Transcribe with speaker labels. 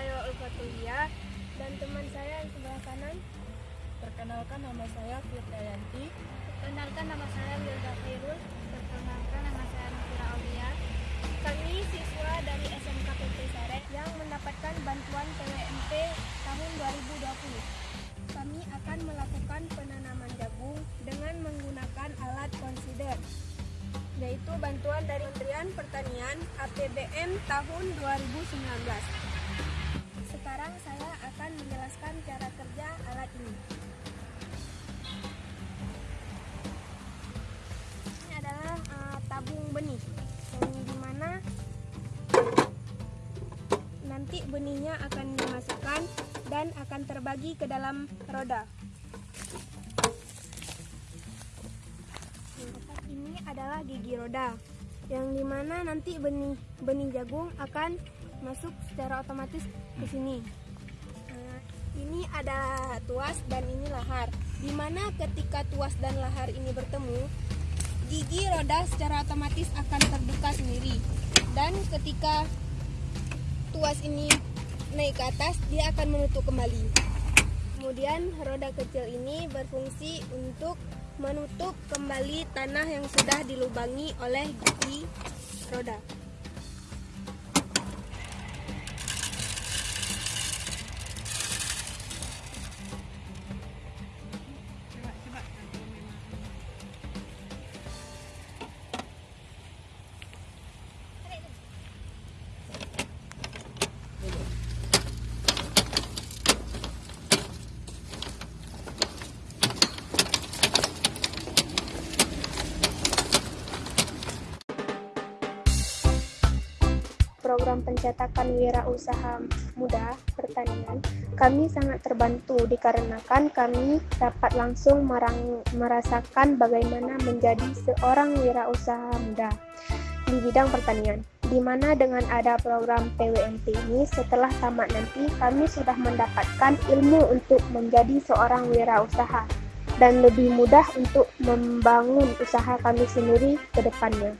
Speaker 1: saya Ulfatulia dan teman saya yang sebelah kanan. Perkenalkan nama saya Firdayanti.
Speaker 2: Perkenalkan nama saya Wilda Khairul. Perkenalkan nama saya Nafira Aulia. Kami siswa dari SMK PT Sare
Speaker 1: yang mendapatkan bantuan PWMP tahun 2020. Kami akan melakukan penanaman jagung dengan menggunakan alat konsider yaitu bantuan dari Kementerian Pertanian APBN tahun 2019. Sekarang saya akan menjelaskan cara kerja alat ini. Ini adalah uh, tabung benih, yang di mana nanti benihnya akan dimasukkan dan akan terbagi ke dalam roda. Ini adalah gigi roda, yang di mana nanti benih benih jagung akan masuk secara otomatis ke sini. Nah, ini ada tuas dan ini lahar. Di mana ketika tuas dan lahar ini bertemu, gigi roda secara otomatis akan terbuka sendiri. Dan ketika tuas ini naik ke atas, dia akan menutup kembali. Kemudian roda kecil ini berfungsi untuk menutup kembali tanah yang sudah dilubangi oleh gigi roda. Program pencetakan wirausaha muda pertanian, kami sangat terbantu dikarenakan kami dapat langsung merang, merasakan bagaimana menjadi seorang wirausaha muda di bidang pertanian. Di mana dengan ada program PWMP ini, setelah tamat nanti kami sudah mendapatkan ilmu untuk menjadi seorang wirausaha dan lebih mudah untuk membangun usaha kami sendiri ke depannya.